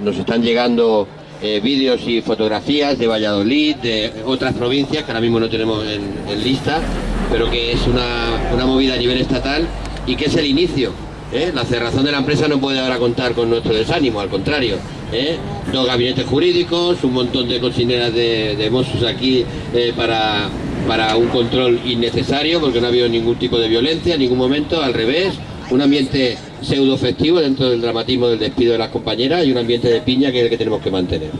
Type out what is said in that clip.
nos están llegando eh, vídeos y fotografías de Valladolid, de otras provincias que ahora mismo no tenemos en, lista, pero que es una, una, movida a nivel estatal y que es el inicio. ¿eh? La cerrazón de la empresa no puede ahora contar con nuestro desánimo, al contrario. ¿eh? Dos gabinetes jurídicos, un montón de cocineras de, de Mossos aquí para, para un control innecesario, porque no ha habido ningún tipo de violencia en ningún momento, al revés, un ambiente pseudo festivo dentro del dramatismo del despido de las compañeras y un ambiente de piña que es el que tenemos que mantener.